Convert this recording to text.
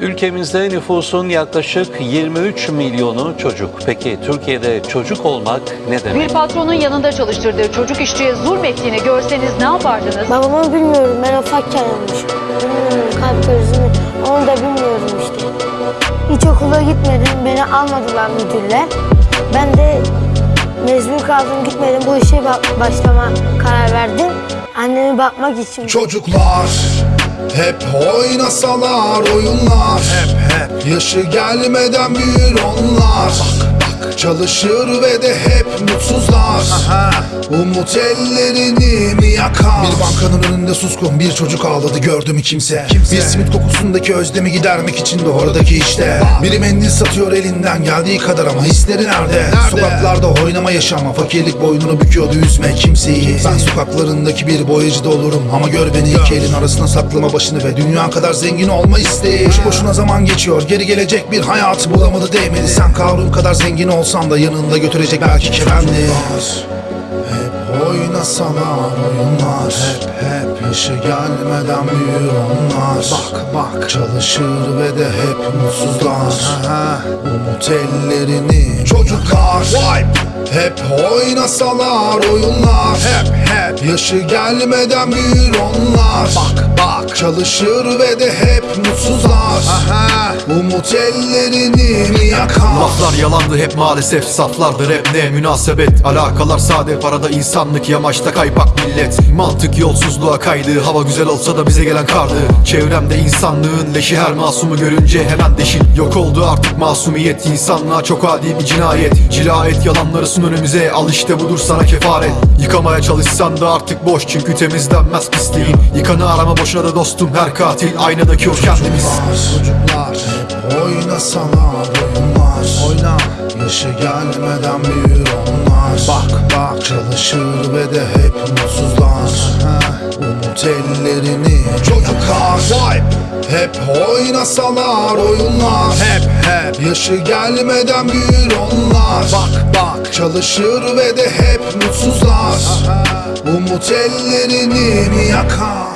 Ülkemizde nüfusun yaklaşık 23 milyonu çocuk. Peki Türkiye'de çocuk olmak ne demek? Bir patronun yanında çalıştırdığı çocuk işçiye zulmettiğini görseniz ne yapardınız? Babamı bilmiyorum. Ben ufakken olmuş. Bilmiyorum kalp krizini. Onu da bilmiyorum işte. Hiç okula gitmedim. Beni almadılar müdürler. Ben de mecbur kaldım gitmedim. Bu işe ba- başlama karar verdim. Anneme bakmak için. Çocuklar hep oynasalar oyunlar. Hep hep. Yaşı gelmeden büyür onlar. Bak bak. Çalışır ve de hep mutsuzlar. Umut ellerini mi yakar Bir bankanın önünde suskun bir çocuk ağladı gördü mü kimse, Bir simit kokusundaki özlemi gidermek için de oradaki işte. Biri mendil satıyor elinden geldiği kadar ama hisleri nerede? Sokaklarda oynama yaşama fakirlik boynunu büküyordu üzme kimseyi. Ben sokaklarındaki bir boyacı da olurum ama gör beni iki elin arasına saklama başını ve dünya kadar zengin olma isteği. Boş boşuna zaman geçiyor geri gelecek bir hayatı bulamadı değmedi. Sen Karun kadar zengin olsan da yanında götürecek belki kefendi oynasalar oyunlar. Hep hep yaşı gelmeden büyür onlar. Bak bak. Çalışır ve de hep mutsuzlar. Umut ellerini Çocuklar. Hep oynasalar oyunlar. Hep yaşı gelmeden büyür onlar. Bak bak. Çalışır ve de hep mutsuzlar. Umut ellerini mi yakar? Laflar yalandı hep maalesef saflardır. Hep ne münasebet Alakalar sade. Parada insanlık yamaçta kaypak millet. Mantık yolsuzluğa kaydı hava güzel olsa da bize gelen kardı. Çevremde insanlığın leşi her masumu görünce hemen deşin. Yok oldu artık masumiyet insanlığa çok adi bir cinayet. Cila et yalanları sun önümüze al işte budur sana kefaret. Yıkamaya çalışsan da artık boş çünkü temizlenmez pisliğin. Yıkanı arama boşuna da dostum her katil aynadaki o kendimiz. Çocuklar hep oynasalar oyunlar Oyna. Yaşı gelmeden büyür onlar. Bak. Bak çalışır ve de hep mutsuzlar. Umut ellerini Çocuklar hep oynasalar oyunlar. Hep hep. Yaşı gelmeden büyür onlar. Bak bak. Çalışır ve de hep Umut ellerini mi yakar